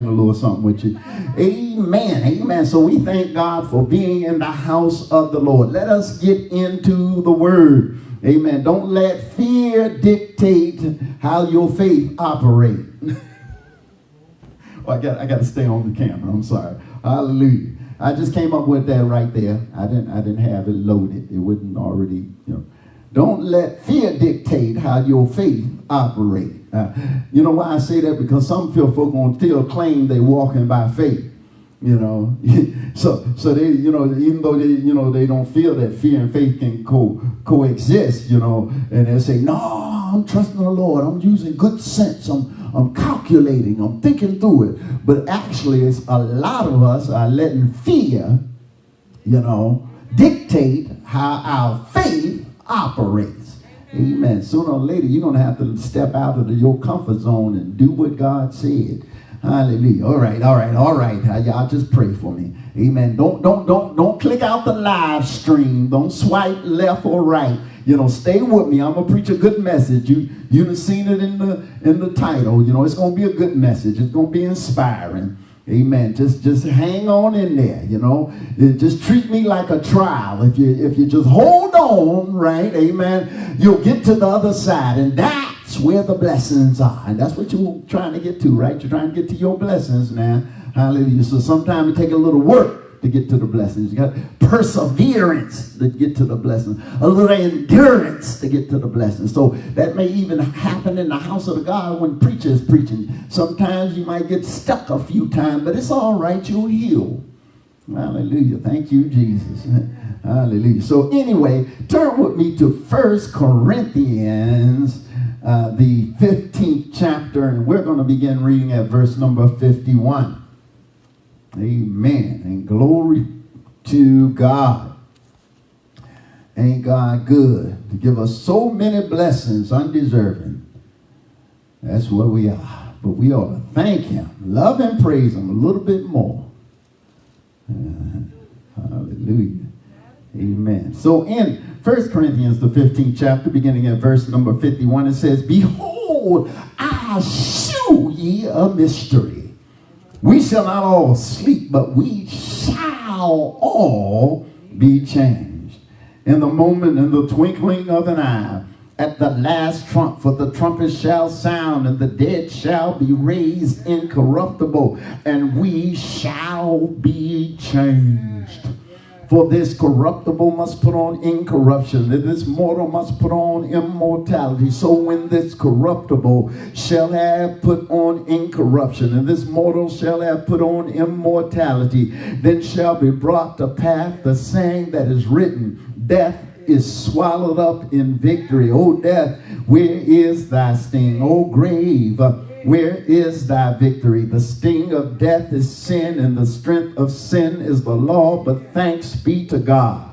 a little something with you. Amen. Amen. So we thank God for being in the house of the Lord. Let us get into the word. Amen. Don't let fear dictate how your faith operate. well, oh, I got I got to stay on the camera. I'm sorry. Hallelujah. I just came up with that right there. I didn't I didn't have it loaded. It wasn't already, you know. Don't let fear dictate how your faith operate. Uh, you know why I say that? Because some feel folk gonna still claim they walking by faith. You know, so so they you know even though they you know they don't feel that fear and faith can co coexist. You know, and they say no, I'm trusting the Lord. I'm using good sense. I'm I'm calculating. I'm thinking through it. But actually, it's a lot of us are letting fear, you know, dictate how our faith operates. Amen. Sooner or later, you're going to have to step out of your comfort zone and do what God said. Hallelujah. All right, all right, all right. Y'all just pray for me. Amen. Don't, don't, don't, don't click out the live stream. Don't swipe left or right. You know, stay with me. I'm gonna preach a good message. You you've seen it in the in the title. You know, it's gonna be a good message. It's gonna be inspiring. Amen. Just just hang on in there, you know. Uh, just treat me like a trial. If you if you just hold on, right? Amen. You'll get to the other side. And that's where the blessings are. And that's what you're trying to get to, right? You're trying to get to your blessings now. Hallelujah. So sometimes it take a little work to get to the blessings. You got perseverance to get to the blessing. A little endurance to get to the blessing. So that may even happen in the house of the God when preacher is preaching. Sometimes you might get stuck a few times, but it's all right. You'll heal. Hallelujah. Thank you, Jesus. Hallelujah. So anyway, turn with me to First Corinthians, uh, the 15th chapter, and we're going to begin reading at verse number 51. Amen. And glory to God. Ain't God good to give us so many blessings undeserving? That's where we are. But we ought to thank him, love and praise him a little bit more. Uh, hallelujah. Amen. So in First Corinthians, the 15th chapter, beginning at verse number 51, it says, Behold, I shew ye a mystery. We shall not all sleep, but we shall all be changed. In the moment, in the twinkling of an eye, at the last trump, for the trumpet shall sound, and the dead shall be raised incorruptible, and we shall be changed. For this corruptible must put on incorruption, and this mortal must put on immortality. So when this corruptible shall have put on incorruption, and this mortal shall have put on immortality, then shall be brought to pass the saying that is written, Death is swallowed up in victory. O death, where is thy sting? O grave, where is thy victory? The sting of death is sin, and the strength of sin is the law. But thanks be to God,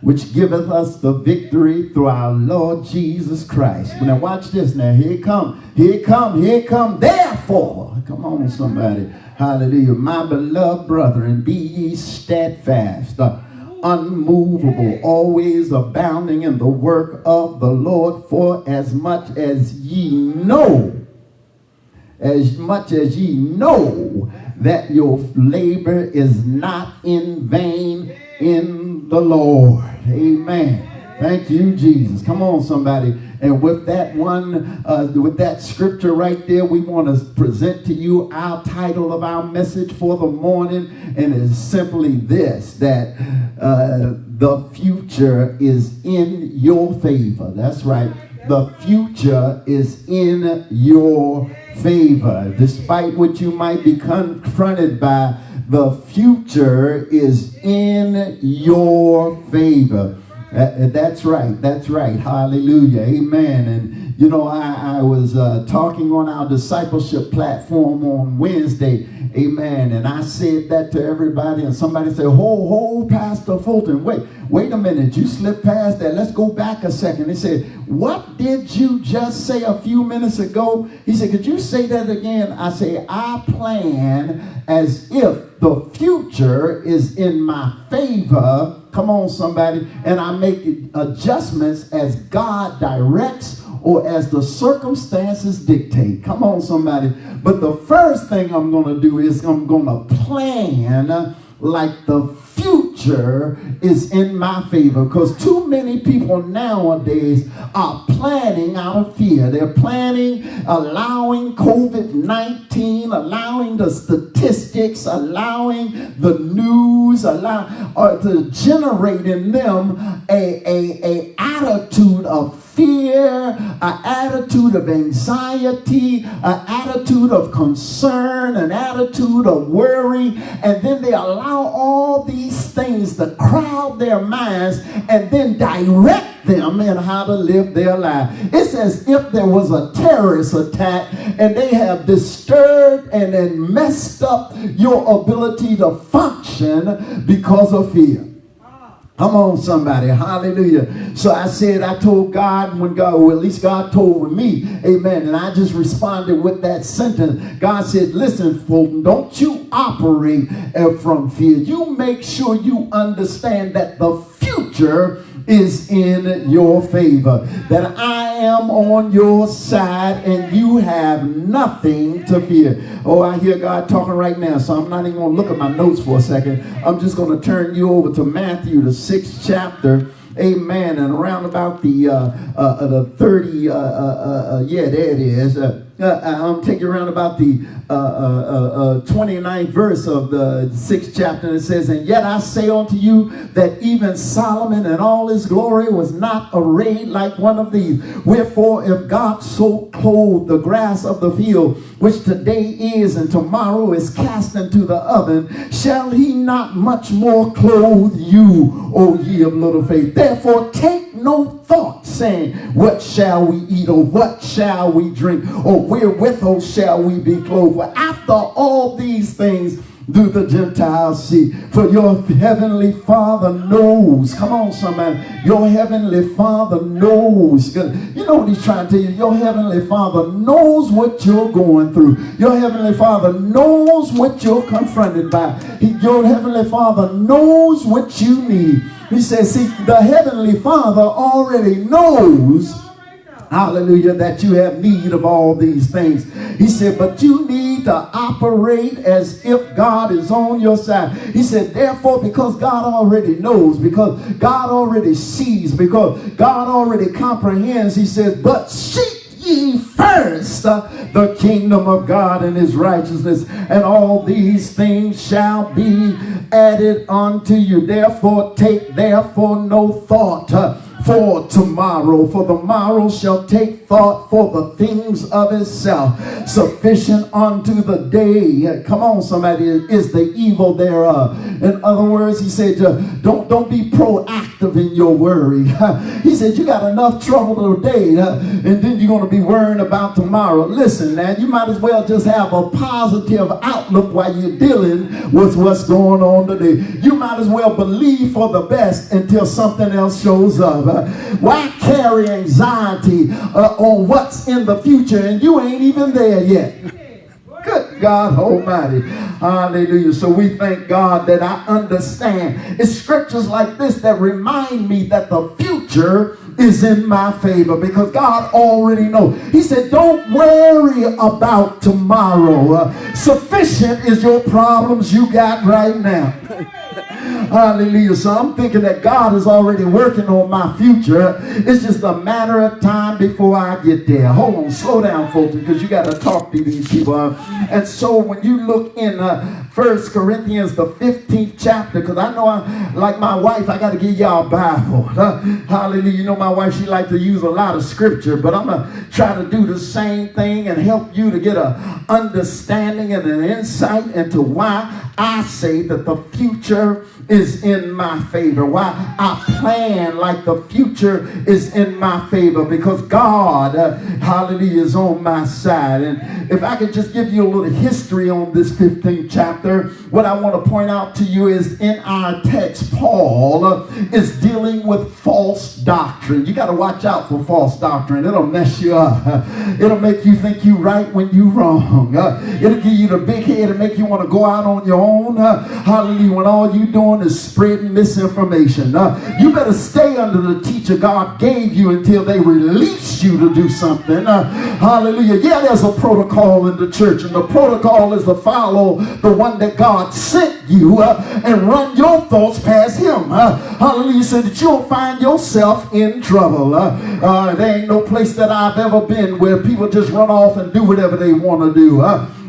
which giveth us the victory through our Lord Jesus Christ. Now watch this now. Here come, here come, here come. Therefore, come on somebody. Hallelujah. My beloved brethren, be ye steadfast. Uh, unmovable, always abounding in the work of the Lord, for as much as ye know, as much as ye know that your labor is not in vain in the Lord. Amen. Thank you, Jesus. Come on, somebody. And with that one, uh, with that scripture right there, we want to present to you our title of our message for the morning. And it's simply this, that uh, the future is in your favor. That's right. The future is in your favor. Despite what you might be confronted by, the future is in your favor. Uh, that's right. That's right. Hallelujah. Amen. And, you know, I, I was uh, talking on our discipleship platform on Wednesday. Amen. And I said that to everybody. And somebody said, Hold, hold, Pastor Fulton. Wait, wait a minute. You slipped past that. Let's go back a second. He said, What did you just say a few minutes ago? He said, Could you say that again? I say, I plan as if the future is in my favor Come on, somebody. And I make adjustments as God directs or as the circumstances dictate. Come on, somebody. But the first thing I'm going to do is I'm going to plan like the future is in my favor because too many people nowadays are planning out of fear. They're planning, allowing COVID 19, allowing the statistics, allowing the news, allow, or to generate in them a, a, a attitude of fear, an attitude of anxiety, an attitude of concern, an attitude of worry, and then they allow all these things to crowd their minds and then direct them in how to live their life. It's as if there was a terrorist attack and they have disturbed and then messed up your ability to function because of fear. Come on, somebody. Hallelujah. So I said, I told God when God, or at least God told me, amen. And I just responded with that sentence. God said, listen, Fulton, don't you operate from fear. You make sure you understand that the future is in your favor. That I am on your side and you have nothing to fear. Oh, I hear God talking right now, so I'm not even going to look at my notes for a second. I'm just going to turn you over to Matthew, the sixth chapter. Amen. And around about the uh, uh, the 30, uh, uh, uh, uh yeah, there it is. Uh, I'm taking around about the uh, uh, 29th verse of the sixth chapter. And it says, And yet I say unto you that even Solomon in all his glory was not arrayed like one of these. Wherefore, if God so clothed the grass of the field, which today is and tomorrow is cast into the oven, shall he not much more clothe you, O ye of little faith? Therefore, take no thought, saying, What shall we eat, or what shall we drink, or wherewithal shall we be clothed? For after all these things do the Gentiles see. For your heavenly Father knows. Come on, somebody. Your heavenly Father knows. You know what he's trying to tell you? Your heavenly Father knows what you're going through. Your heavenly Father knows what you're confronted by. Your heavenly Father knows what you need. He says, see, the heavenly Father already knows hallelujah, that you have need of all these things. He said, but you need to operate as if God is on your side. He said, therefore, because God already knows, because God already sees, because God already comprehends, he says, but seek ye first uh, the kingdom of God and his righteousness, and all these things shall be added unto you. Therefore, take therefore no thought. Uh, for tomorrow, for the morrow shall take thought for the things of itself. Sufficient unto the day, come on somebody, is the evil thereof. In other words, he said, don't, don't be proactive in your worry. he said, you got enough trouble today, and then you're going to be worrying about tomorrow. Listen, man, you might as well just have a positive outlook while you're dealing with what's going on today. You might as well believe for the best until something else shows up. Why carry anxiety uh, on what's in the future and you ain't even there yet? Good God Almighty. Hallelujah. So we thank God that I understand. It's scriptures like this that remind me that the future is in my favor because God already knows. He said, don't worry about tomorrow. Uh, sufficient is your problems you got right now. Hallelujah. So I'm thinking that God is already working on my future. It's just a matter of time before I get there. Hold on, slow down, folks, because you got to talk to these people. And so when you look in uh, First Corinthians, the 15th chapter, because I know I, like my wife, I got to give y'all a Bible. hallelujah. You know my wife, she like to use a lot of scripture, but I'm going to try to do the same thing and help you to get a understanding and an insight into why I say that the future is in my favor. Why I plan like the future is in my favor because God, uh, hallelujah, is on my side. And if I could just give you a little history on this 15th chapter, what I want to point out to you is in our text, Paul uh, is dealing with false doctrine. You got to watch out for false doctrine. It'll mess you up. It'll make you think you right when you wrong. It'll give you the big head and make you want to go out on your own. Hallelujah. When all you doing is spreading misinformation. Uh, you better stay under the teacher God gave you until they release you to do something. Uh, hallelujah. Yeah, there's a protocol in the church, and the protocol is to follow the one that God sent you uh, and run your thoughts past him. Uh, hallelujah. So that you'll find yourself in trouble. Uh, uh, there ain't no place that I've ever been where people just run off and do whatever they want to do.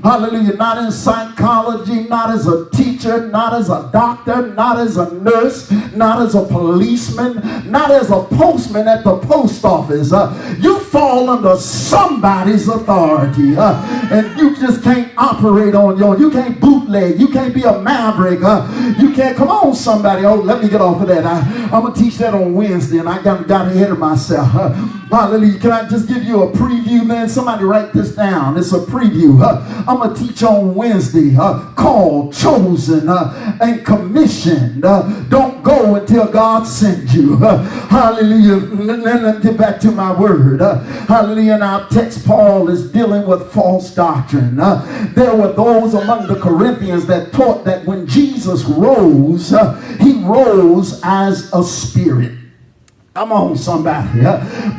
Hallelujah. Not in psychology, not as a teacher, not as a doctor, not as a nurse, not as a policeman, not as a postman at the post office. Uh, you fall under somebody's authority. Uh, and you just can't operate on your own. You can't bootleg. You can't be a maverick. Uh, you can't. Come on, somebody. Oh, let me get off of that. I, am going to teach that on Wednesday, and I got, got ahead of myself. Uh, hallelujah. Can I just give you a preview, man? Somebody write this down. It's a preview. I'm going to teach on Wednesday. Uh, called, chosen, uh, and commissioned. Uh, don't go until God sends you. Hallelujah. Let me get back to my word. Hallelujah. Our text, Paul is dealing with false doctrine. There were those among the Corinthians that taught that when Jesus rose, he rose as a spirit. Come on, somebody.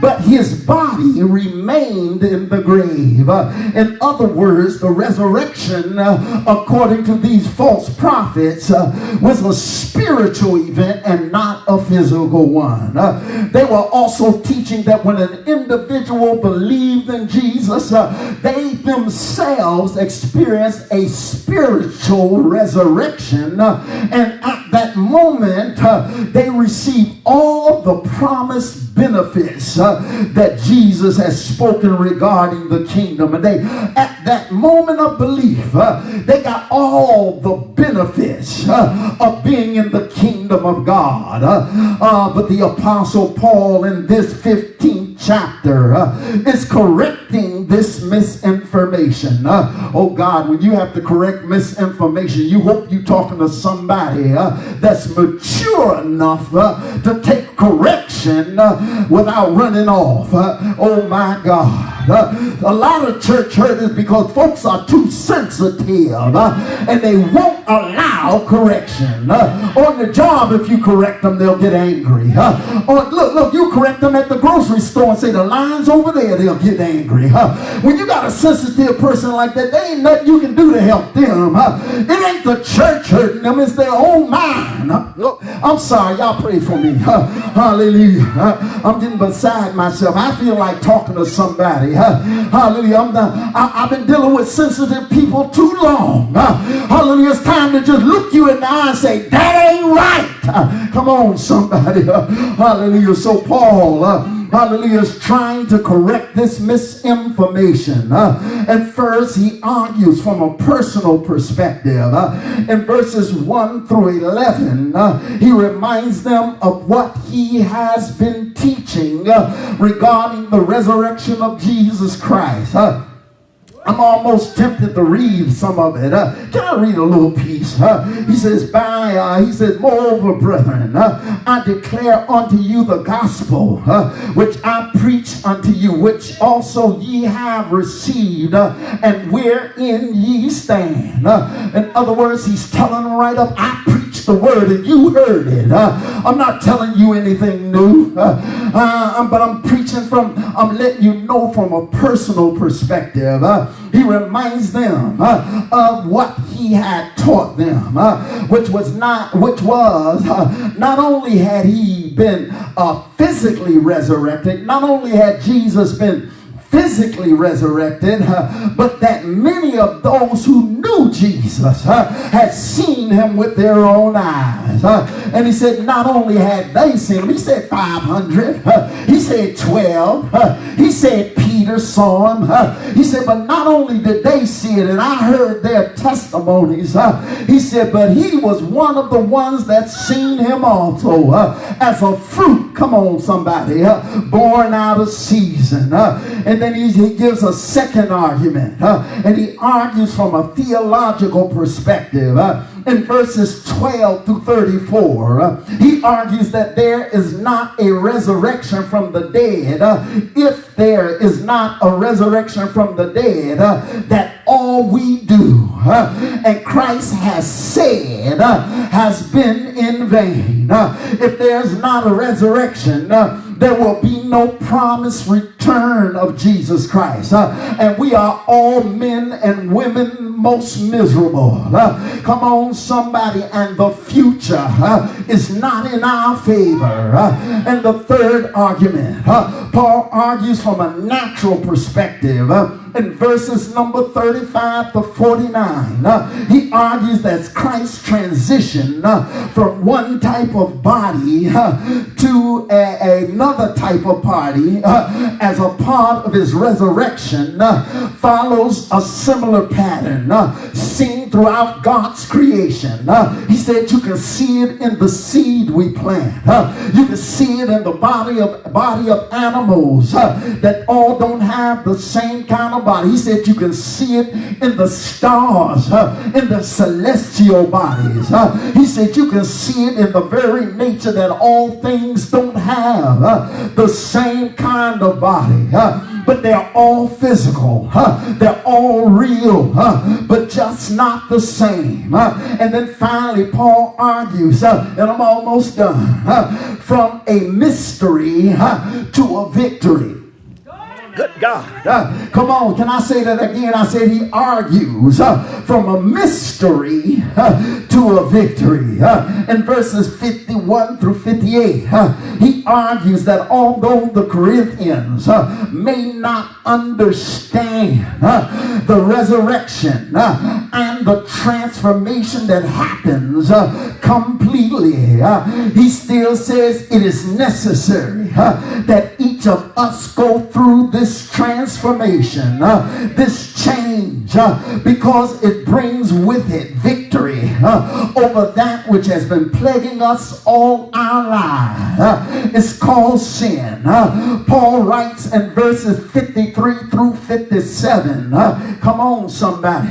But his body remained in the grave. In other words, the resurrection, according to these false prophets, was a spiritual event and not a physical one. They were also teaching that when an individual believed in Jesus, they themselves experienced a spiritual resurrection. And at that moment, they received all the promised benefits uh, that Jesus has spoken regarding the kingdom. And they, at that moment of belief, uh, they got all the benefits uh, of being in the kingdom of God. Uh, uh, but the apostle Paul in this 15th chapter uh, is correcting this misinformation. oh God, when you have to correct misinformation, you hope you're talking to somebody that's mature enough to take correction uh, without running off. Uh, oh my God. A lot of church hurt is because folks are too sensitive uh, and they won't allow correction. Uh, on the job, if you correct them, they'll get angry. Uh, or look, look, you correct them at the grocery store and say the line's over there, they'll get angry. when you got a sensitive person like that, there ain't nothing you can do to help them. it ain't the church hurting them, it's their own mind. I'm sorry, y'all pray for me. hallelujah. I'm getting beside myself. I feel like talking to somebody. Hallelujah. I'm the, I, have been dealing with sensitive people too long. Uh, hallelujah. It's time to just look you in the eye and say, that ain't right. Uh, come on, somebody. Uh, hallelujah. So Paul, uh, hallelujah, is trying to correct this misinformation. Uh, and first, he argues from a personal perspective. Uh, in verses 1 through 11, uh, he reminds them of what he has been teaching uh, regarding the resurrection of Jesus Christ. Uh, I'm almost tempted to read some of it. Uh, can I read a little piece? Uh, he says, by, uh, he says, moreover, brethren, uh, I declare unto you the gospel, uh, which I preach unto you, which also ye have received, uh, and wherein ye stand. in other words, he's telling right up, I preach the word and you heard it. I'm not telling you anything new, but I'm preaching from, I'm letting you know from a personal perspective he reminds them uh, of what he had taught them, uh, which was not, which was uh, not only had he been physically resurrected, not only had Jesus been physically resurrected, but that many of those who knew Jesus had seen him with their own eyes. And he said, not only had they seen him, he said 500, uh, he said 12, uh, he said Peter saw him. He said, but not only did they see it, and I heard their testimonies, he said, but he was one of the ones that seen him also as a fruit, come on somebody, born out of season. and then he, he gives a second argument. Uh, and he argues from a theological perspective. Uh, in verses 12 through 34, uh, he argues that there is not a resurrection from the dead. If there is not a resurrection from the dead, that all we do and Christ has said has been in vain. If there's not a resurrection, there will be no promised return of Jesus Christ. Uh, and we are all men and women most miserable. Uh, come on, somebody, and the future uh, is not in our favor. And the third argument, Paul argues from a natural perspective in verses number 35 to 49, uh, he argues that Christ's transition uh, from one type of body uh, to a, another type of body uh, as a part of his resurrection uh, follows a similar pattern uh, seen throughout God's creation. he said you can see it in the seed we plant. you can see it in the body of body of animals that all don't have the same kind of body. He said you can see it in the stars, uh, in the celestial bodies. Uh, he said you can see it in the very nature that all things don't have uh, the same kind of body. But they're all physical. Huh? they're all real, huh? but just not the same. Huh? and then finally, Paul argues, and I'm almost done, from a mystery to a victory. Good God. Uh, come on, can I say that again? I said he argues uh, from a mystery uh, to a victory. Uh, in verses 51 through 58, uh, he argues that although the Corinthians uh, may not understand the resurrection and the transformation that happens completely, he still says it is necessary that each of us go through this transformation, this change, because it brings with it victory uh, over that which has been plaguing us all our lives. It's called sin. Paul writes in verses 53 through 57. Uh, come on, somebody.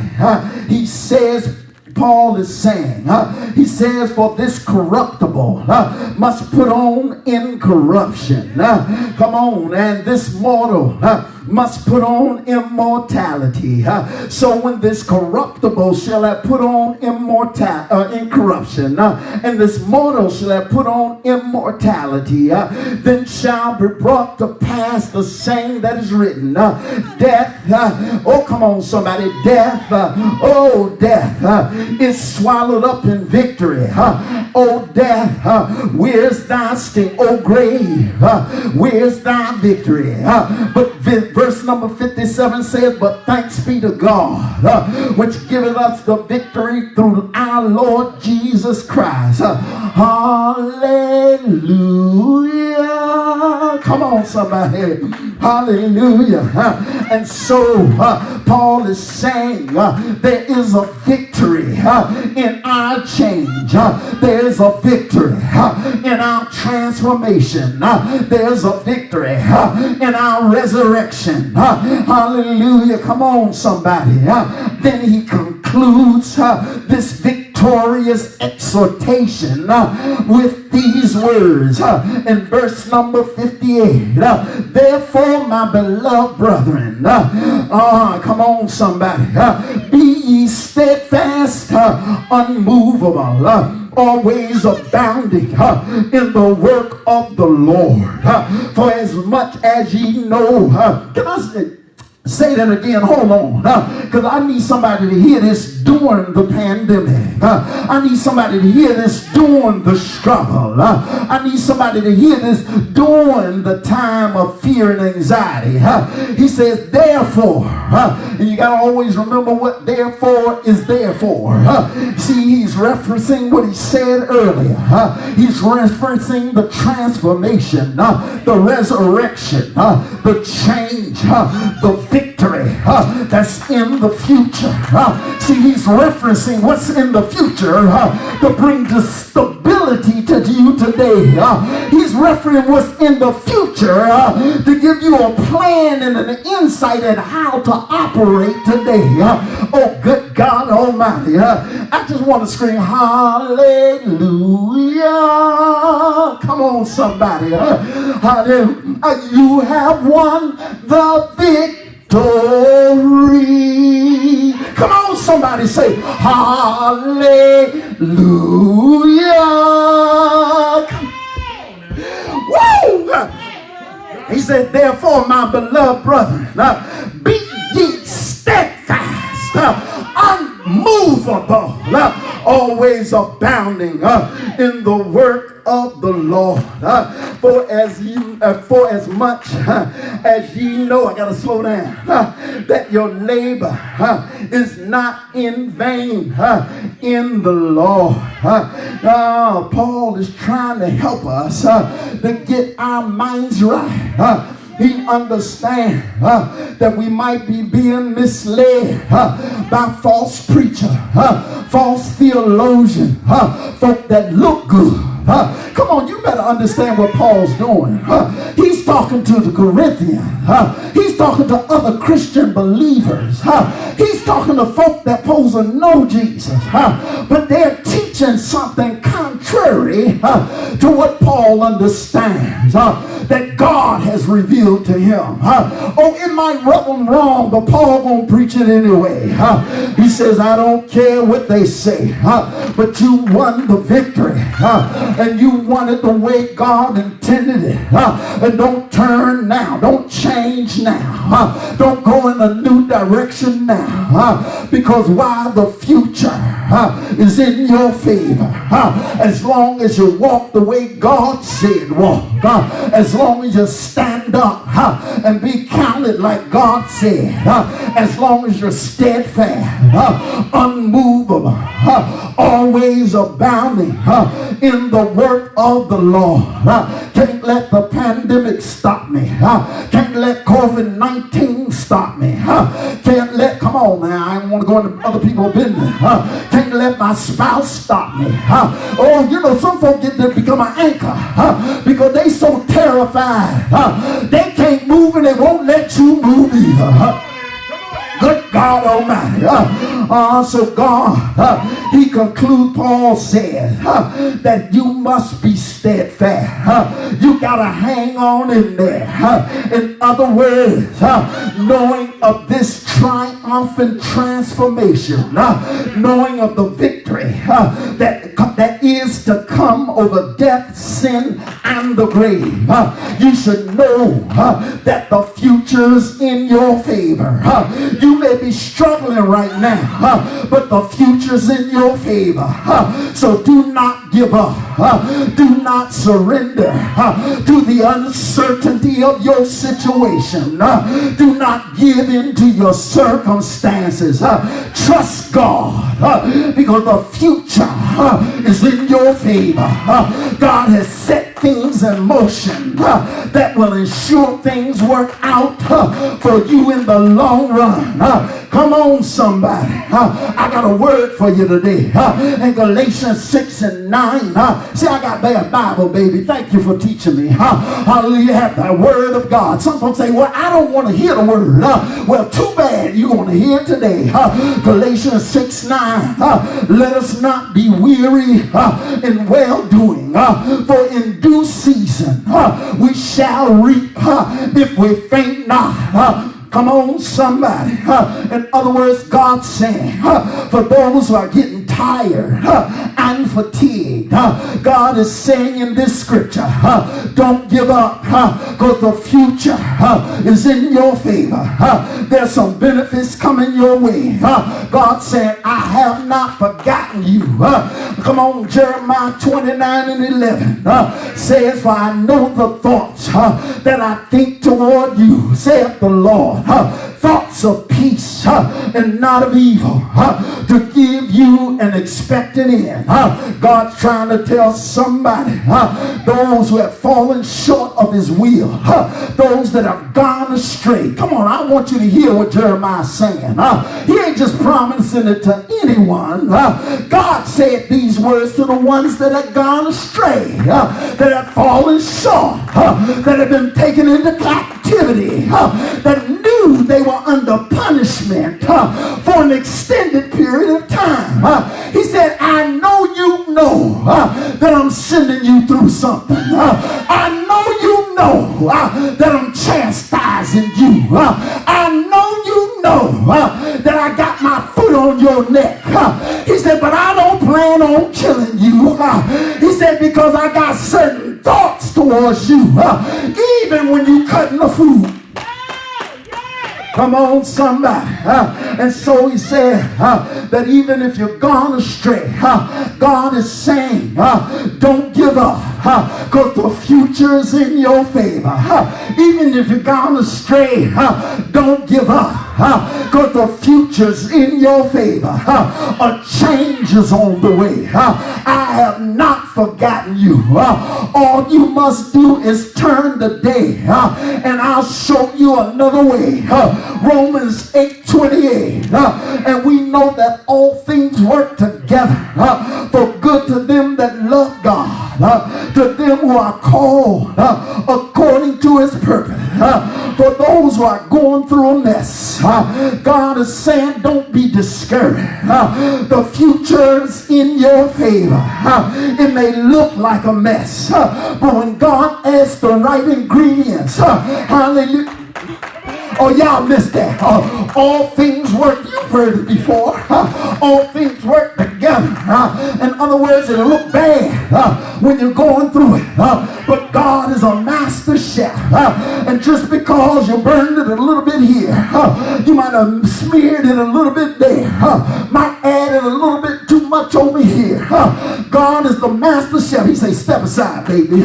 he says, Paul is saying. Uh, he says, For this corruptible uh, must put on incorruption. Uh, come on, and this mortal must put on immortality. Uh, so when this corruptible shall have put on immortal uh, incorruption, uh, and this mortal shall have put on immortality, then shall be brought to pass the saying that is written. Death, oh come on somebody, death, oh death is swallowed up in victory. oh death, where's thy sting? Oh grave, where's thy victory? but verse number 57 says, But thanks be to God, uh, which giveth us the victory through our Lord Jesus Christ. Uh, hallelujah. Come on, somebody. Hallelujah. Uh, and so uh, Paul is saying uh, there is a victory uh, in our change. there is a victory in our transformation. there's a victory in our resurrection hallelujah. Come on, somebody. Then he concludes this victorious exhortation with these words in verse number 58. Therefore, my beloved brethren, uh, come on, somebody, be ye steadfast, unmovable always abounding in the work of the Lord. For as much as ye know, uh, I say, that again. Hold on. Because uh, I need somebody to hear this during the pandemic. Uh, I need somebody to hear this during the struggle. Uh, I need somebody to hear this during the time of fear and anxiety. He says, therefore, and you got to always remember what therefore is there for. See, he's referencing what he said earlier. he's referencing the transformation, the resurrection, the change, the victory uh, that's in the future. Uh, see, he's referencing what's in the future uh, to bring the stability to you today. He's referencing what's in the future to give you a plan and an insight at how to operate today. Oh, good God Almighty. I just want to scream, Hallelujah. Come on, somebody. Hallelujah. You have won the victory Come on, somebody say, Hallelujah. Woo! He said, Therefore, my beloved brethren, uh, be ye steadfast, uh, unmovable, uh, always abounding uh, in the work of the Lord. Uh, for as you, uh, for as much uh, as ye know, I gotta slow down, uh, that your labor is not in vain in the Lord. Paul is trying to help us to get our minds right he understands uh, that we might be being misled uh, by false preacher, uh, false theologian, folk that look good. Come on, you better understand what Paul's doing. He's talking to the Corinthians. He's talking to other Christian believers. he's talking to folk that pose to know Jesus. but they're teaching something contrary to what Paul understands that God has revealed to him. oh, it might rub him wrong, but Paul won't preach it anyway. he says, I don't care what they say, but you won the victory and you want it the way God intended it. Uh, and don't turn now. Don't change now. Uh, don't go in a new direction now. Uh, because why the future uh, is in your favor, as long as you walk the way God said walk, uh, as long as you stand up and be counted like God said, as long as you're steadfast, unmovable, always abounding in the work of the Lord. Can't let the pandemic stop me. Can't let COVID-19 stop me. Can't let, come on now, I don't want to go into other people's business. Can't let my spouse stop me. Oh, you know, some folks get to become an anchor huh? because they so terrified. Huh? They can't move and they won't let you move either. Good God Almighty. So God, uh, he concludes, Paul said, uh, that you must be steadfast. Uh, you got to hang on in there. Uh, in other words, knowing of this triumphant transformation, knowing of the victory uh, that, is to come over death, sin, and the grave. Uh, you should know uh, that the future's in your favor. Uh, you may be struggling right now, but the future's in your favor. So do not give up. Uh, do not surrender uh, to the uncertainty of your situation. Uh, do not give in to your circumstances. Trust God because the future is in your favor. God has set things in motion that will ensure things work out for you in the long run. Come on, somebody. I got a word for you today. In Galatians 6 and 9. See, I got bad Bible, baby. Thank you for teaching me. Hallelujah. Have that word of God. Some folks say, well, I don't want to hear the word. Well, too bad you're going to hear today. Galatians 6, 9. Let us not be weary in well-doing. For in due season we shall reap if we faint not. Come on, somebody. In other words, God saying, for those who are getting tired and fatigued, God is saying in this scripture, don't give up because the future is in your favor. There's some benefits coming your way. God said, I have not forgotten you. Come on, Jeremiah 29 and 11 says, for I know the thoughts that I think toward you, saith the Lord thoughts of peace and not of evil to give you an expected end. God's trying to tell somebody, those who have fallen short of his will, those that have gone astray. Come on, I want you to hear what Jeremiah's saying. He ain't just promising it to anyone. God said these words to the ones that have gone astray, that have fallen short, that have been taken into captivity, that knew they were under punishment uh, for an extended period of time. Uh, he said, I know you know uh, that I'm sending you through something. I know you know that I'm chastising you. I know you know that I got my foot on your neck. He said, but I don't plan on killing you. He said, because I got certain thoughts towards you. Even when you cutting the food. Come on, somebody. Uh, and so he said uh, that even if you're gone astray, uh, God is saying, don't give up because the future is in your favor. even if you're gone astray, don't give up because the future's in your favor. a change is on the way. I have forgotten you. all you must do is turn the day and I'll show you another way. Romans 8 28. Uh, and we know that all things work together uh, for good to them that love God, uh, to them who are called those who are going through a mess, uh, God is saying, don't be discouraged. the future is in your favor. it may look like a mess, but when God adds the right ingredients, hallelujah Oh, y'all missed that. Uh, all things work. You've heard it before. Uh, all things work together. Uh, in other words, it'll look bad uh, when you're going through it. Uh, but God is a chef. Uh, and just because you burned it a little bit here, you might have smeared it a little bit there, might add it a little bit too much over here. God is the master chef. He say, step aside, baby.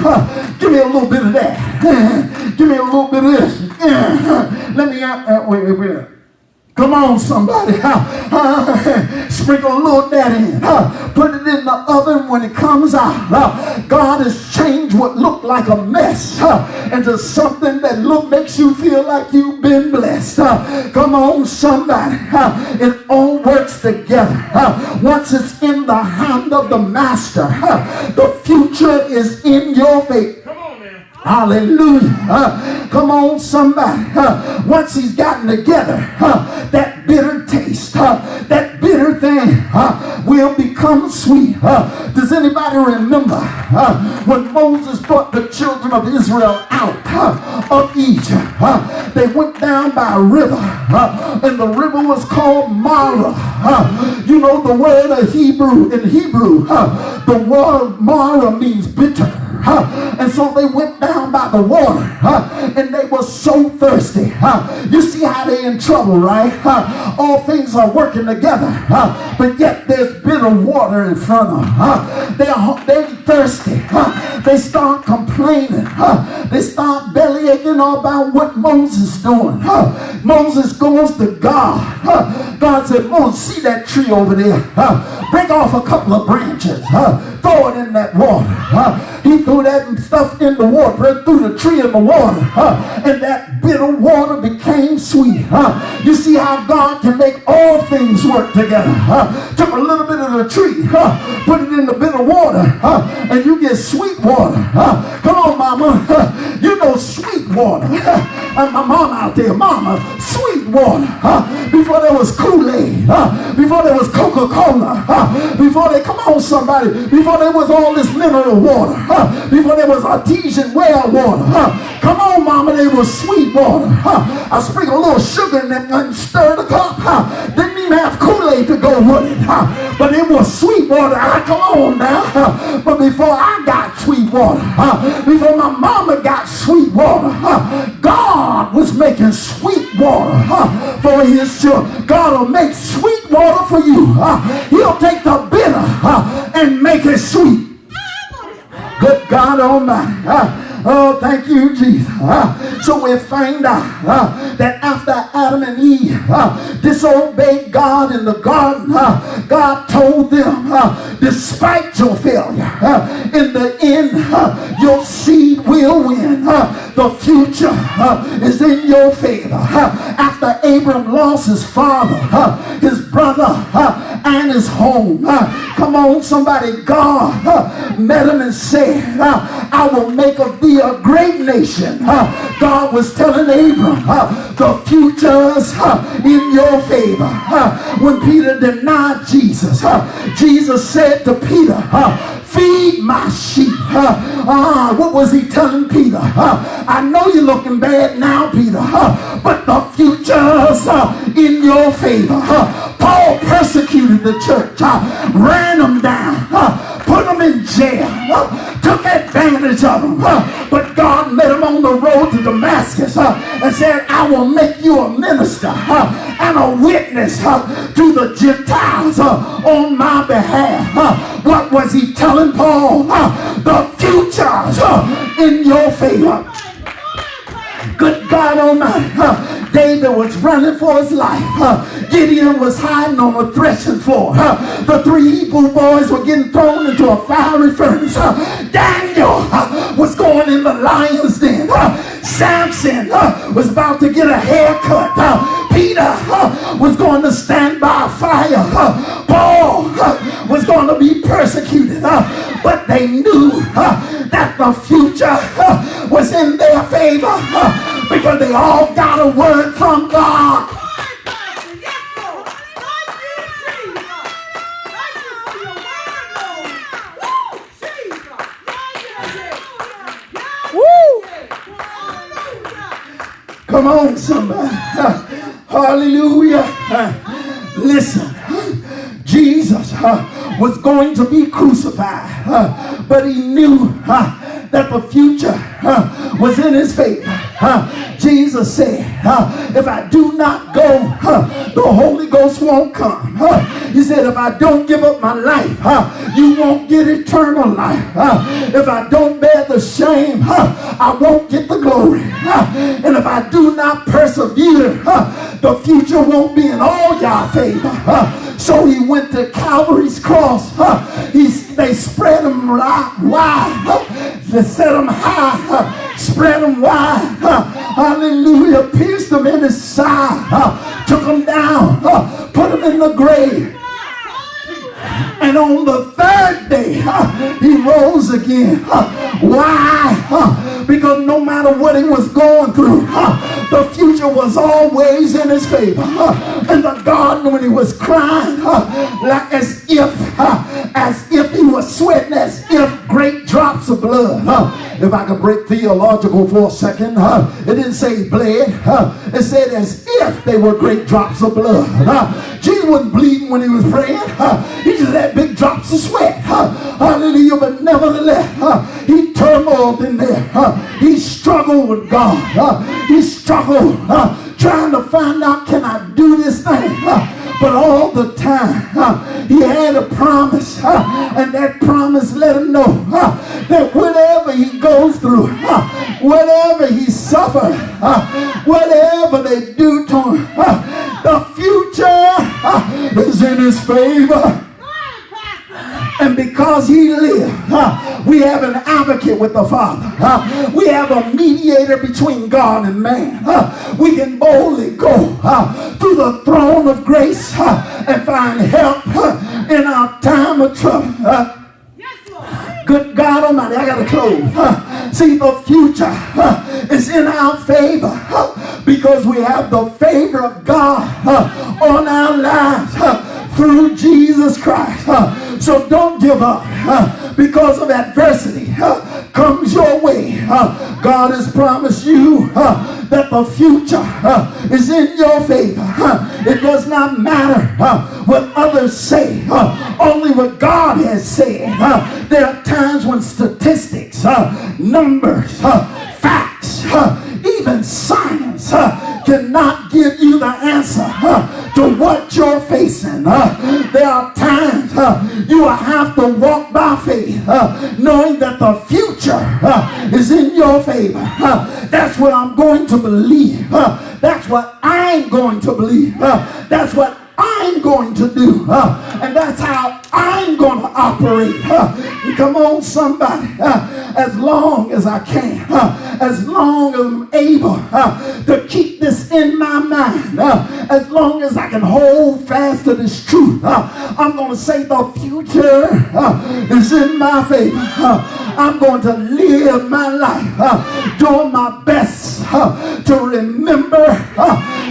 Give me a little bit of that. Give me a little bit of this. Let me out. Uh, wait, wait, wait. Come on, somebody. Sprinkle a little that in. Put it in the oven when it comes out. God has changed what looked like a mess into something that look makes you feel like you've been blessed. Come on, somebody. it all works together. once it's in the hand of the master, the future is in your faith. Hallelujah. Uh, come on, somebody. Uh, once he's gotten together, uh, that bitter taste, that bitter thing will become sweet. does anybody remember when Moses brought the children of Israel out of Egypt? they went down by a river, and the river was called Mara. you know the word of Hebrew in Hebrew, the word Mara means bitter. And so they went down by the water and they were so thirsty. You see how they in trouble, right? All things are working together, but yet there's bitter water in front of them. They're, they're thirsty. They start complaining. They start bellyaching all about what Moses doing. Moses goes to God. God said, Moses, see that tree over there? Break off a couple of branches throw it in that water. Huh? He threw that stuff in the water, threw the tree in the water, huh? and that bitter water became sweet. Huh? You see how God can make all things work together. Huh? Took a little bit of the tree, huh? put it in the bitter water, huh? and you get sweet water. Huh? Come on, mama. Huh? You know sweet water. and my mom out there, mama, sweet water. Huh? Before there was Kool-Aid, huh? before there was Coca-Cola, huh? before they, come on somebody, before there was all this mineral water, huh? before there was artesian well water, huh? come on, mama, there was sweet water. Huh? I sprinkle a little sugar in that and stir the cup. Huh? Didn't even have Kool-Aid to go with it, huh? but it was sweet water. I, come on now. Huh? But before I got sweet water, huh? before my mama got sweet water? God was making sweet water for his children. God will make sweet water for you. He'll take the bitter and make it sweet. Good God Almighty. Oh, thank you, Jesus. Uh, so we find out uh, that after Adam and Eve uh, disobeyed God in the garden, God told them, despite your failure, in the end, win. The future is in your favor. after Abram lost his father, his brother, and his home, come on, somebody, God met him and said, I will make of thee a great nation. God was telling Abram, the future's in your favor. When Peter denied Jesus, Jesus said to Peter, feed my sheep. Uh, what was he telling Peter? I know you're looking bad now, Peter, but the future's in your favor. Paul persecuted the church, ran them down, put them in jail, took advantage of them. But God met him on the road to Damascus and said, I will make you a minister and a witness to the Gentiles on my behalf. What was he telling Paul? The future's in your favor. Good God Almighty. Uh, David was running for his life. Gideon was hiding on a threshing floor. The three Hebrew boys were getting thrown into a fiery furnace. Daniel was going in the lion's den. Samson was about to get a haircut. Peter was going to stand by fire. Paul was going to be persecuted. But they knew that the future was in favor because they all got a word from God. Come on, somebody. Hallelujah. Listen, Jesus was going to be crucified, but he knew that the future was in his favor. Jesus said, if I do not go, the Holy Ghost won't come. He said, if I don't give up my life, you won't get eternal life. If I don't bear the shame, I won't get the glory. And if I do not persevere, the future won't be in all y'all favor. So he went to Calvary's cross. He, they spread him wide. They set him high. Spread him wide. Hallelujah. Pierced him in his side. Took him down. Put him in the grave. And on the third day, he rose again. Why? Because no matter what he was going through, the future was always in his favor. In the garden when he was crying, like as if, as if he was sweating, as if great drops of blood. If I could break theological for a second, it didn't say bled. It said as if they were great drops of blood. Jesus wasn't bleeding when he was praying. He just had big drops of sweat. Hallelujah. But nevertheless, he turmoiled in there. He struggled with God. He struggled trying to find out, can I do this thing? But all the time, he had a promise. And that promise let him know that whatever he goes through, whatever he suffers, whatever they do to him, the future is in his favor. And because he lived, uh, we have an advocate with the Father. Uh, we have a mediator between God and man. Uh, we can boldly go to the throne of grace and find help in our time of trouble. Good God Almighty, I got to close. see, the future is in our favor because we have the favor of God on our lives through Jesus Christ. So don't give up because of adversity comes your way. God has promised you that the future is in your favor. It does not matter what others say, only what God has said. There are times when statistics, numbers, facts, even science cannot give you the answer to what you're facing. There are times you will have to walk by faith knowing that the future is in your favor. That's what I'm going to believe. That's what I'm going to believe. That's what I'm going to do. and that's how I'm going to operate. come on, somebody. as long as I can. as long as I'm able to keep this in my mind. as long as I can hold fast to this truth. I'm going to say the future is in my favor. I'm going to live my life doing my best to remember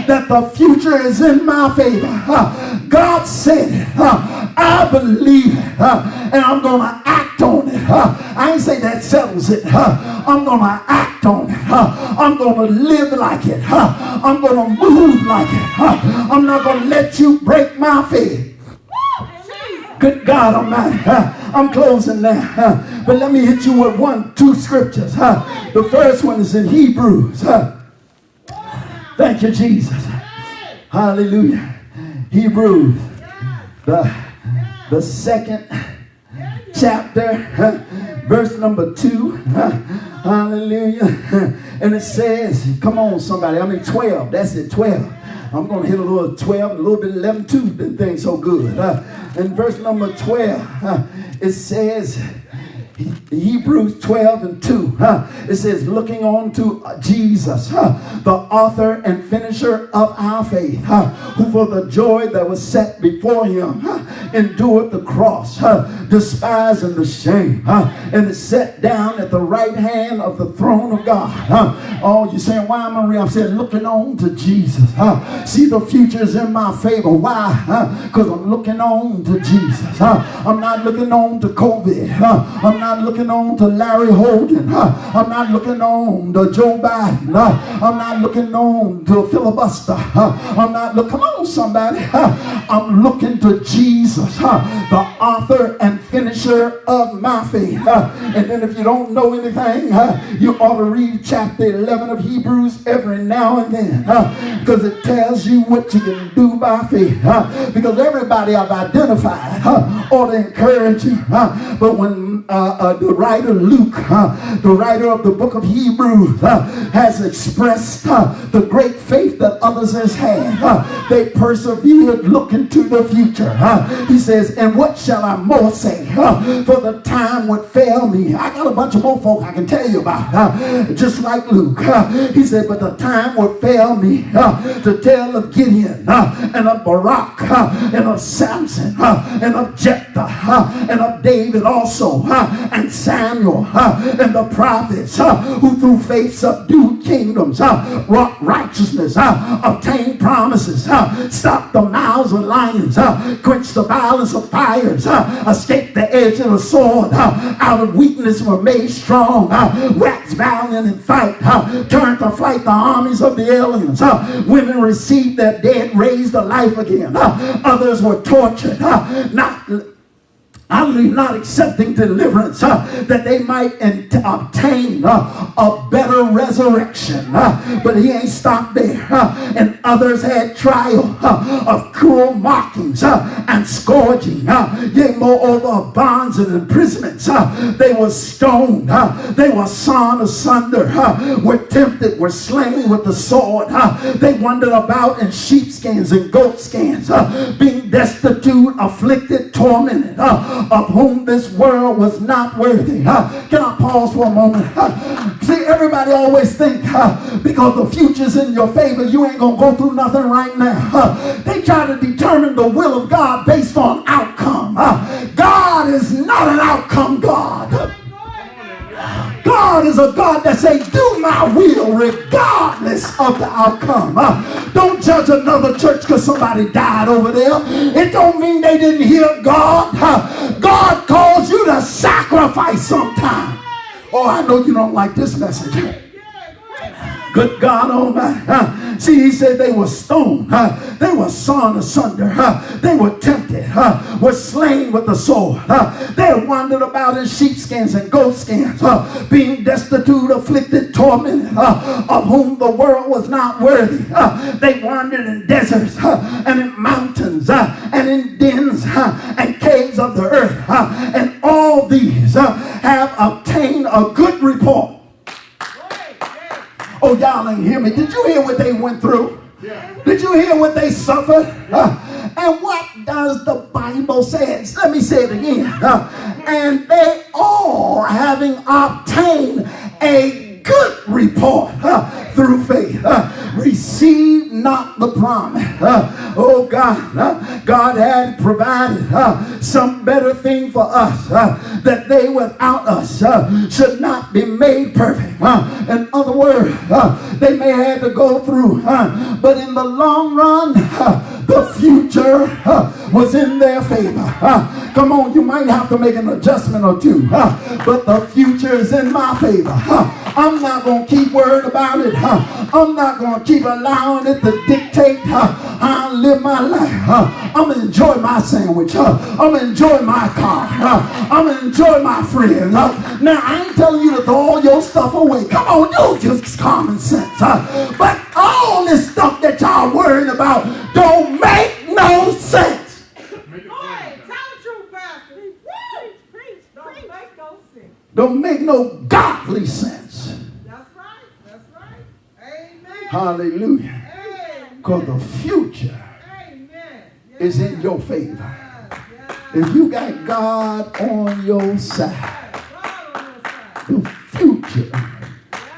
that the future is in my favor. Uh, God said it. I believe it. And I'm going to act on it. I ain't say that settles it. I'm going to act on it. I'm going to live like it. I'm going to move like it. I'm not going to let you break my faith. Good God Almighty. I'm closing now. But let me hit you with one, two scriptures. The first one is in Hebrews. Thank you, Jesus. Hallelujah. Hebrews, the, the second chapter, verse number two. Hallelujah. And it says, come on, somebody. I mean, 12. That's it, 12. I'm going to hit a little 12, a little bit 11 too. The thing's so good. In verse number 12, uh, it says, Hebrews 12 and 2. Huh? It says, looking on to Jesus, huh? the author and finisher of our faith, huh? who for the joy that was set before him endured the cross, despising the shame, and is set down at the right hand of the throne of God. Oh, you're saying, why, Marie? I'm saying, looking on to Jesus. See, the future is in my favor. Why? Because I'm looking on to Jesus. I'm not looking on to COVID. I'm not not looking on to Larry Hogan. I'm not looking on to Joe Biden. I'm not looking on to filibuster. I'm not looking, come on somebody. I'm looking to Jesus, the author and finisher of my faith. And then if you don't know anything, you ought to read chapter 11 of Hebrews every now and then because it tells you what you can do by faith. Because everybody I've identified ought to encourage you. But when uh, the writer Luke, uh, the writer of the book of Hebrews, uh, has expressed uh, the great faith that others has had. Uh, they persevered looking to the future. he says, and what shall I more say? for the time would fail me. I got a bunch of more folk I can tell you about, just like Luke. he said, but the time would fail me to tell of Gideon and of Barak and of Samson and of Jephthah and of David also and Samuel and the prophets who through faith subdued kingdoms, wrought righteousness, obtained promises, stopped the mouths of lions, quenched the violence of fires, escaped the edge of the sword, out of weakness were made strong, waxed valiant in fight, turned to flight the armies of the aliens. Women received their dead raised to life again. Others were tortured, not Hallelujah, not accepting deliverance uh, that they might obtain uh, a better resurrection. Uh, but he ain't stopped there. Uh, and others had trial uh, of cruel mockings uh, and scourging. yea, moreover, bonds and imprisonments. they were stoned. they were sawn asunder. were tempted, were slain with the sword. they wandered about in sheepskins and goatskins, being destitute, afflicted, tormented of whom this world was not worthy. Can I pause for a moment? See, everybody always think because the future's in your favor, you ain't going to go through nothing right now. They try to determine the will of God based on outcome. God is not an outcome God. God is a God that say, do my will regardless of the outcome. Uh, don't judge another church because somebody died over there. It don't mean they didn't hear God. Uh, God calls you to sacrifice sometime. Oh, I know you don't like this message. Good God oh Almighty. See, he said they were stoned. They were sawn asunder. They were tempted. Were slain with the sword. They wandered about in sheepskins and goatskins. Being destitute, afflicted, tormented. Of whom the world was not worthy. They wandered in deserts and in mountains and in dens and caves of the earth. And all these have obtained a good report Oh, y'all ain't hear me. Did you hear what they went through? Yeah. Did you hear what they suffered? Uh, and what does the Bible say? Let me say it again. Uh, and they all having obtained a good report uh, through faith. Uh, receive not the promise. Uh, oh God, God had provided some better thing for us that they without us should not be made perfect. In other words, they may have to go through, but in the long run, the future uh, was in their favor. Uh, come on, you might have to make an adjustment or two, uh, but the future is in my favor. I'm not going to keep worried about it. I'm not going to keep allowing it to dictate how I live my life. I'm going to enjoy my sandwich. I'm going to enjoy my car. I'm going to enjoy my friends. Now, I ain't telling you to throw all your stuff away. Come on, you just common sense. But all this stuff that y'all worrying about don't make no sense. Boy, tell the truth, Pastor. Preach, preach. Don't make no godly sense. That's right. That's right. Amen. Hallelujah. Because the future Amen. is in your favor. If you got God on your side, the future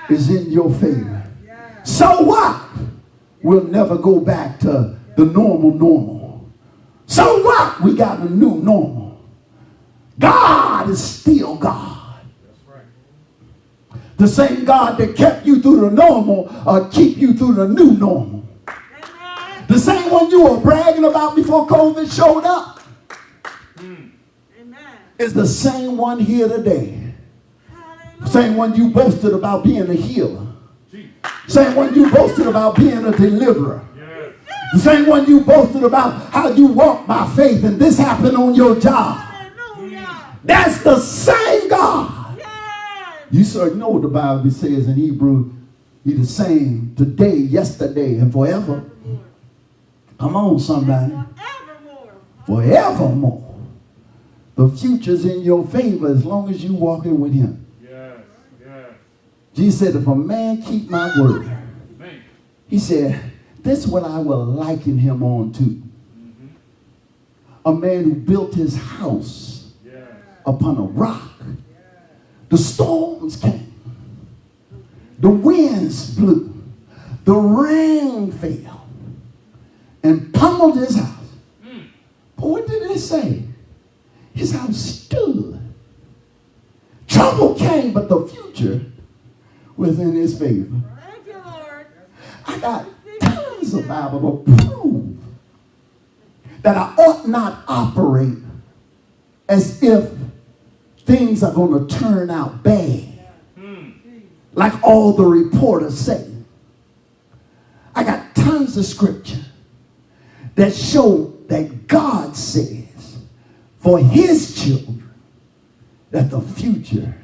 is in your favor. So what? We'll never go back to the normal normal. So what? We got a new normal. God is still God. The same God that kept you through the normal uh, keep you through the new normal. The same one you were bragging about before COVID showed up is the same one here today. Same one you boasted about being a healer. Same one you boasted about being a deliverer. The same one you boasted about how you walk by faith and this happened on your job. That's the same God. You sir know what the Bible says in Hebrew. He's the same today, yesterday, and forever. Come on, somebody. Forevermore. The future's in your favor as long as you walking with him. Yes, yes. Jesus said, if a man keep my word, he said, this is what I will liken him on to. A man who built his house Yes. upon a rock. The storms came. The winds blew. The rain fell and pummeled his house. Hmm. But what did it say? His house stood. Trouble came, but the future was in his favor. Thank you, Lord. I got of Bible to prove that I ought not operate as if things are going to turn out bad, like all the reporters say. I got tons of scripture that show that God says for his children that the future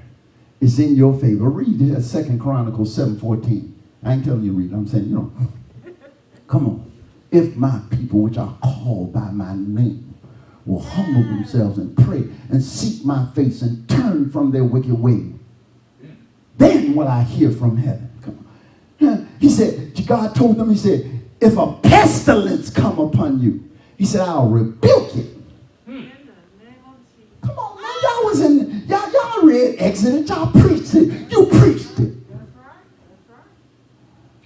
is in your favor. Read it, at Second Chronicles 7.14. I ain't telling you to read it. I'm saying, you know, come on. If my people, which are called by my name, will humble themselves and pray and seek my face and turn from their wicked way, then will I hear from heaven. Come on. He said, God told them, he said, if a pestilence come upon you, he said, I'll rebuke it. Come on, man. Y'all was in, y'all, y'all read Exodus. Y'all preached it. You preached it.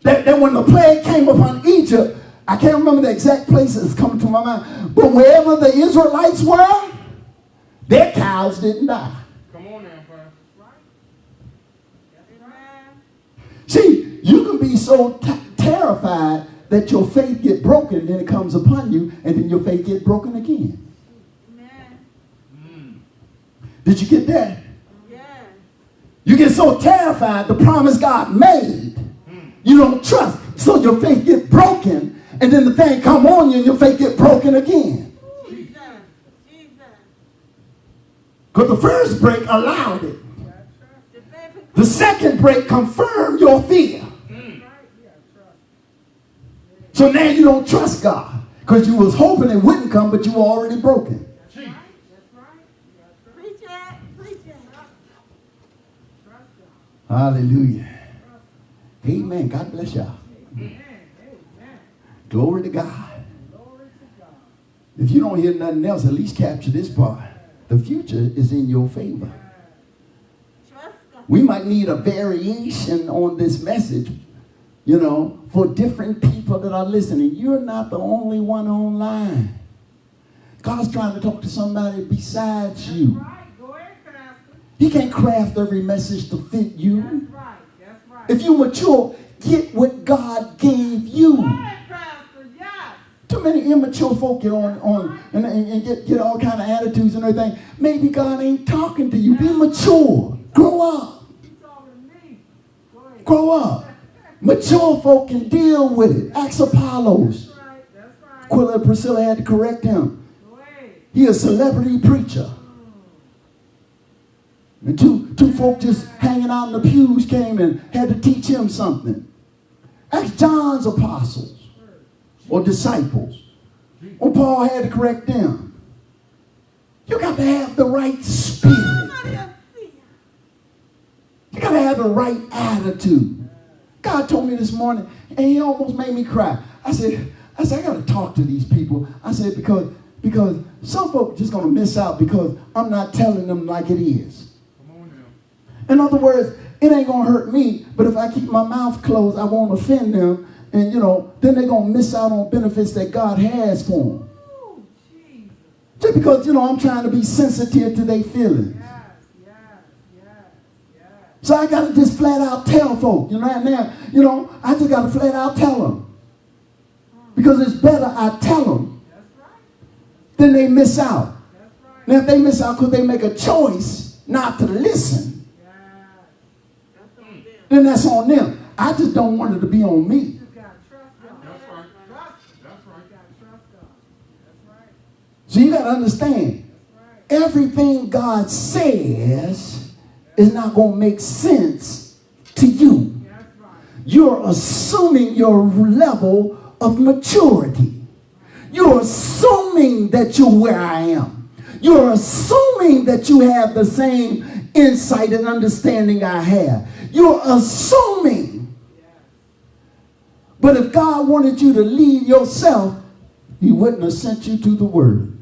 That, that when the plague came upon Egypt, I can't remember the exact place that's coming to my mind, but wherever the Israelites were, their cows didn't die. Come on now. See, you can be so terrified that your faith get broken, then it comes upon you, and then your faith get broken again. Did you get that? You get so terrified the promise God made, you don't trust. So your faith get broken, and then the thing come on you, and your faith get broken again. Because the first break allowed it. The second break confirmed your fear. So now you don't trust God because you was hoping it wouldn't come, but you were already broken. Hallelujah. Amen. God bless y'all. Glory to God. If you don't hear nothing else, at least capture this part. The future is in your favor. We might need a variation on this message, you know, for different people that are listening. You're not the only one online. God's trying to talk to somebody besides you. He can't craft every message to fit you. If you mature, get what God gave you. Too many immature folk get on, on and, and, and get, get all kind of attitudes and everything. Maybe God ain't talking to you. Be mature. Grow up. You talking to me? Go ahead. Grow up. Mature folk can deal with it. Ask Apollos. That's right. That's right. Aquila and Priscilla had to correct him. He a celebrity preacher. And two, two folk just hanging out in the pews came and had to teach him something. That's John's apostles or disciples. Or Paul had to correct them. You got to have the right spirit. You got to have the right attitude. God told me this morning, and he almost made me cry. I said, I said, I got to talk to these people. I said, because, because some folk just going to miss out because I'm not telling them like it is. In other words, it ain't gonna hurt me, but if I keep my mouth closed, I won't offend them, and you know, then they're gonna miss out on benefits that God has for them. Just because you know I'm trying to be sensitive to their feelings. Yes, yes, yes. So I gotta just flat out tell folk, you know, right now, you know, I just gotta flat out tell them. Because it's better I tell them right. than they miss out. Right. Now if they miss out because they make a choice not to listen, Yes. That's on them. Then that's on them. I just don't want it to be on me. You gotta trust God. That's right. Trust. That's You gotta trust God. That's right. So you gotta understand, everything God says is not going to make sense to you. You're assuming your level of maturity. You're assuming that you're where I am. You're assuming that you have the same insight and understanding I have. You're assuming. But if God wanted you to lead yourself, He wouldn't have sent you to the Word.